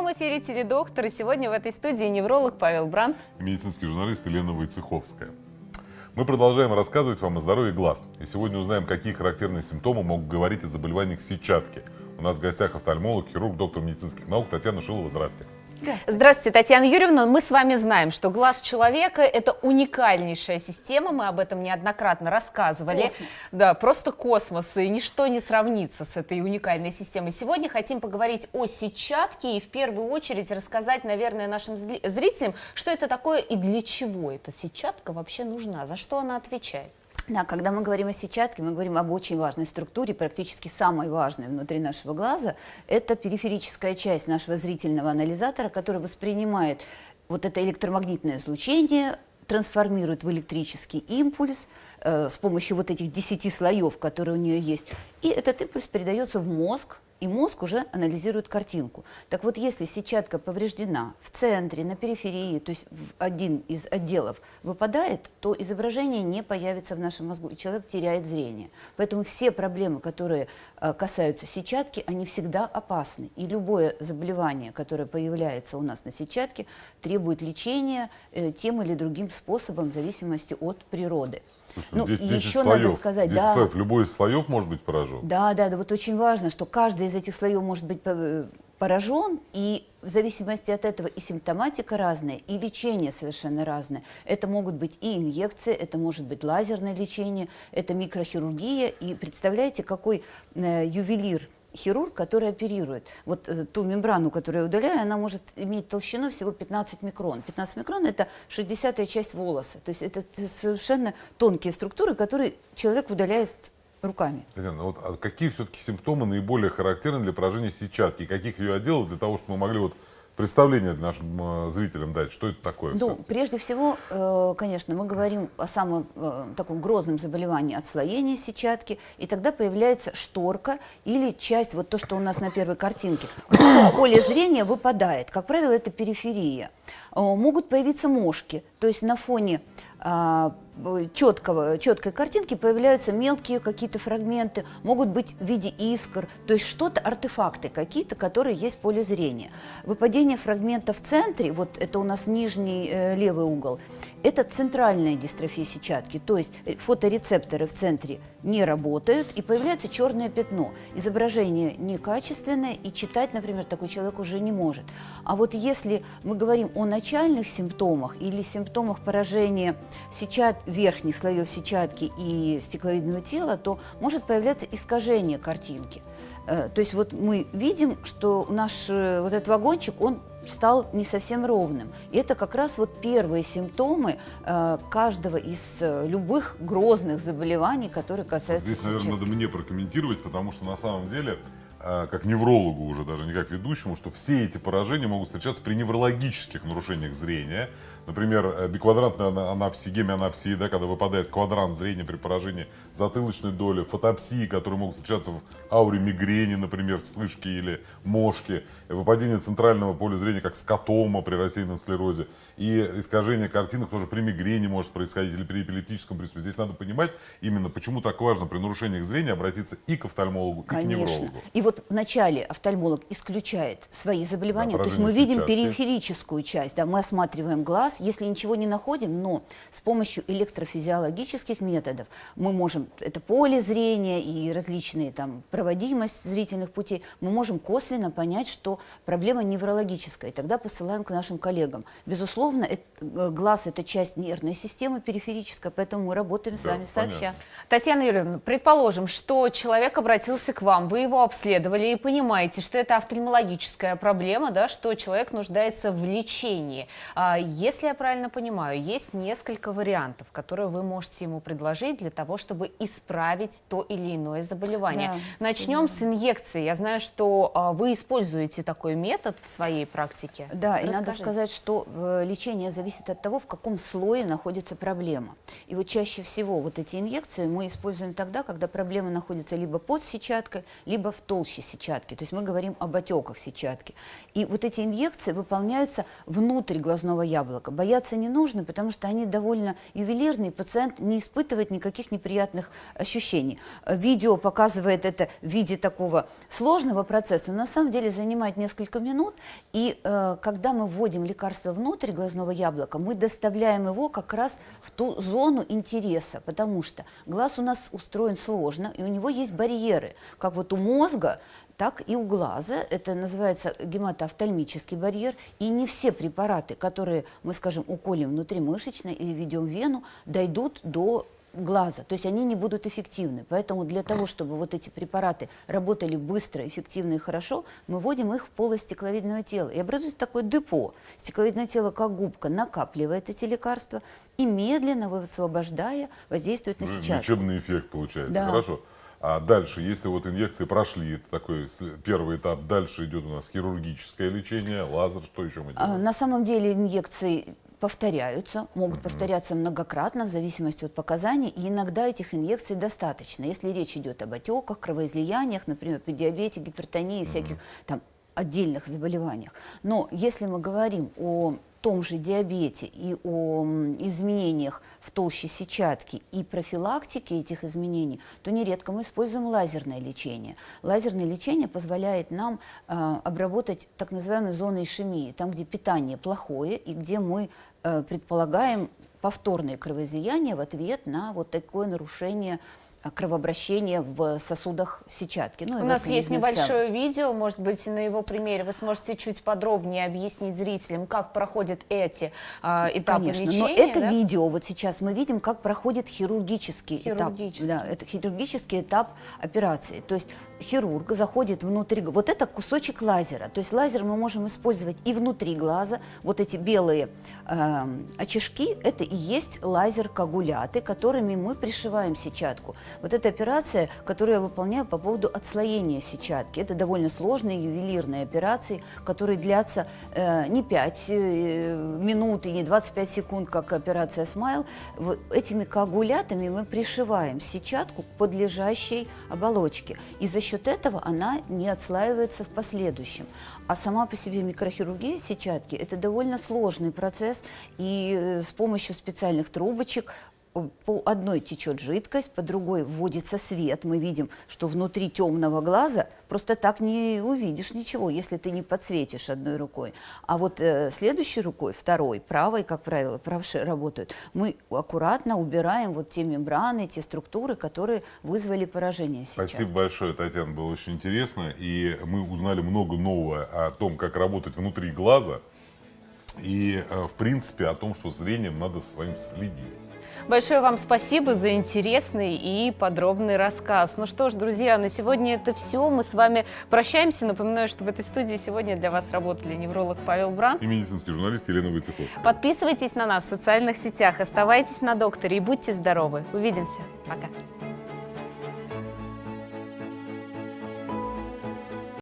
прямом эфире «Теледоктор», и сегодня в этой студии невролог Павел Бранд. И медицинский журналист Елена Войцеховская. Мы продолжаем рассказывать вам о здоровье глаз. И сегодня узнаем, какие характерные симптомы могут говорить о заболеваниях сетчатки. У нас в гостях офтальмолог, хирург, доктор медицинских наук Татьяна Шилова. Здравствуйте. Здравствуйте. Здравствуйте, Татьяна Юрьевна. Мы с вами знаем, что глаз человека – это уникальнейшая система, мы об этом неоднократно рассказывали. Космос. Да, просто космос, и ничто не сравнится с этой уникальной системой. Сегодня хотим поговорить о сетчатке и в первую очередь рассказать, наверное, нашим зрителям, что это такое и для чего эта сетчатка вообще нужна, за что она отвечает. Да, когда мы говорим о сетчатке, мы говорим об очень важной структуре, практически самой важной внутри нашего глаза. Это периферическая часть нашего зрительного анализатора, который воспринимает вот это электромагнитное излучение, трансформирует в электрический импульс э, с помощью вот этих 10 слоев, которые у нее есть. И этот импульс передается в мозг, и мозг уже анализирует картинку. Так вот, если сетчатка повреждена в центре, на периферии, то есть в один из отделов выпадает, то изображение не появится в нашем мозгу, и человек теряет зрение. Поэтому все проблемы, которые э, касаются сетчатки, они всегда опасны. И любое заболевание, которое появляется у нас на сетчатке, требует лечения э, тем или другим способом в зависимости от природы. Слушайте, Ну, 10 еще слоев. надо сказать, 10 да. слоев. Любой из слоев может быть поражен. Да, да, да, вот очень важно, что каждый из этих слоев может быть э, поражен, и в зависимости от этого и симптоматика разная, и лечение совершенно разное. Это могут быть и инъекции, это может быть лазерное лечение, это микрохирургия, и представляете, какой э, ювелир, хирург, который оперирует. Вот э, ту мембрану, которую я удаляю, она может иметь толщину всего 15 микрон. 15 микрон – это 60-я часть волоса. То есть это совершенно тонкие структуры, которые человек удаляет руками. Татьяна, вот а какие все-таки симптомы наиболее характерны для поражения сетчатки? Каких ее отделов для того, чтобы мы могли вот представление нашим э, зрителям дать? Что это такое? Ну, прежде всего, э, конечно, мы говорим о самом э, таком грозном заболевании отслоения сетчатки, и тогда появляется шторка или часть, вот то, что у нас на первой картинке. Поля зрения выпадает, как правило, это периферия. Могут появиться мошки, то есть на фоне а, четкого, четкой картинки появляются мелкие какие-то фрагменты, могут быть в виде искр, то есть что-то, артефакты какие-то, которые есть в поле зрения. Выпадение фрагмента в центре, вот это у нас нижний э, левый угол, это центральная дистрофия сетчатки, то есть э, фоторецепторы в центре не работают и появляется черное пятно. Изображение некачественное и читать, например, такой человек уже не может. А вот если мы говорим о начальных симптомах или симптомах поражения сетчат, верхних слоев сетчатки и стекловидного тела, то может появляться искажение картинки. Э, То есть вот мы видим, что наш э, вот этот вагончик, он стал не совсем ровным. И это как раз вот первые симптомы э, каждого из э, любых грозных заболеваний, которые касаются Здесь, наверное, сетчатки. надо мне прокомментировать, потому что на самом деле, как неврологу уже, даже не как ведущему, что все эти поражения могут встречаться при неврологических нарушениях зрения. Например, э, биквадрантная ана- анапсия, гемианапсия, да, когда выпадает квадрант зрения при поражении затылочной доли, фотопсии, которые могут встречаться в ауре мигрени, например, вспышки или мошки, выпадение центрального поля зрения, как скотома при рассеянном склерозе, и искажение картинок тоже при мигрени может происходить или при эпилептическом приступе. Здесь надо понимать именно, почему так важно при нарушениях зрения обратиться и к офтальмологу, и к Конечно. неврологу. И вот вначале офтальмолог исключает свои заболевания. Да, То есть мы видим сетчатки. периферическую часть, да, мы осматриваем глаз, если ничего не находим, но с помощью электрофизиологических методов мы можем, это поле зрения и различные там проводимость зрительных путей, мы можем косвенно понять, что проблема неврологическая, и тогда посылаем к нашим коллегам. Безусловно, это- э, глаз – это часть нервной системы периферическая, поэтому мы работаем с Да, вами сообща. понятно. Татьяна Юрьевна, предположим, что человек обратился к вам, вы его обследовали и понимаете, что это офтальмологическая проблема, да, что человек нуждается в лечении. А, Если я правильно понимаю, есть несколько вариантов, которые вы можете ему предложить для того, чтобы исправить то или иное заболевание. Да, Начнем с инъекции. Я знаю, что а, вы используете такой метод в своей практике. Да, и надо Расскажите. сказать, что э, лечение зависит от того, в каком слое находится проблема. И вот чаще всего вот эти инъекции мы используем тогда, когда проблема находится либо под сетчаткой, либо в толще толще сетчатки. То есть мы говорим об отеках сетчатки. И вот эти инъекции выполняются внутрь глазного яблока. Бояться не нужно, потому что они довольно ювелирные, пациент не испытывает никаких неприятных ощущений. Видео показывает это в виде такого сложного процесса, но на самом деле занимает несколько минут. И э, когда мы вводим лекарство внутрь глазного яблока, мы доставляем его как раз в ту зону интереса, потому что глаз у нас устроен сложно, и у него есть барьеры, как вот у мозга, так и у глаза. Это называется гематоофтальмический барьер. И не все препараты, которые мы, скажем, уколем внутримышечно или введем в вену, дойдут до глаза, то есть они не будут эффективны. Поэтому для того, чтобы вот эти препараты работали быстро, эффективно и хорошо, мы вводим их в полость стекловидного тела. И образуется такое депо. Стекловидное тело, как губка, накапливает эти лекарства и медленно, высвобождая, воздействует на Ну, сетчатку. Лечебный эффект получается. Да. Хорошо. А дальше, если вот инъекции прошли, это такой первый этап, дальше идет у нас хирургическое лечение, лазер, что еще мы А, делаем? На самом деле инъекции повторяются, могут повторяться многократно в зависимости от показаний, и иногда этих инъекций достаточно. Если речь идет об отеках, кровоизлияниях, например, при диабете, гипертонии, всяких там отдельных заболеваниях. Но если мы говорим о том же диабете и о изменениях в толще сетчатки и профилактике этих изменений, то нередко мы используем лазерное лечение. Лазерное лечение позволяет нам э, обработать так называемые зоны ишемии, там, где питание плохое и где мы э, предполагаем повторное кровоизлияние в ответ на вот такое нарушение э, кровообращения в сосудах сетчатки. Ну, У нас есть небольшое видео, может быть, на его примере вы сможете чуть подробнее объяснить зрителям, как проходят эти а, этапы Конечно, лечения. но это да? видео вот сейчас мы видим, как проходит хирургический, Хирургический. этап. Да, это хирургический этап операции. То есть хирург заходит внутрь, г- вот это кусочек лазера. То есть лазер мы можем использовать и внутри глаза. Вот эти белые эм, очишки, это и есть лазер-коагуляты, которыми мы пришиваем сетчатку. Вот эта операция, которую я выполняю по поводу отслоения сетчатки. Это довольно сложные ювелирные операции, которые длятся э, не 5 э, минут и не 25 секунд, как операция «Смайл». Вот этими коагулятами мы пришиваем сетчатку к подлежащей оболочке. И за счет этого она не отслаивается в последующем. А сама по себе микрохирургия сетчатки – это довольно сложный процесс, и э, с помощью специальных трубочек по одной течет жидкость, по другой вводится свет. Мы видим, что внутри темного глаза просто так не увидишь ничего, если ты не подсветишь одной рукой. А вот э, следующей рукой, второй, правой, как правило, правши работают, мы аккуратно убираем вот те мембраны, те структуры, которые вызвали поражение сетчатки. Спасибо большое, Татьяна, было очень интересно. И мы узнали много нового о том, как работать внутри глаза. И, э, в принципе, о том, что зрением надо своим следить. Большое вам спасибо за интересный и подробный рассказ. Ну что ж, друзья, на сегодня это все. Мы с вами прощаемся. Напоминаю, что в этой студии сегодня для вас работали невролог Павел Бран. И медицинский журналист Елена Войцеховская. Подписывайтесь на нас в социальных сетях, оставайтесь на докторе и будьте здоровы. Увидимся. Пока.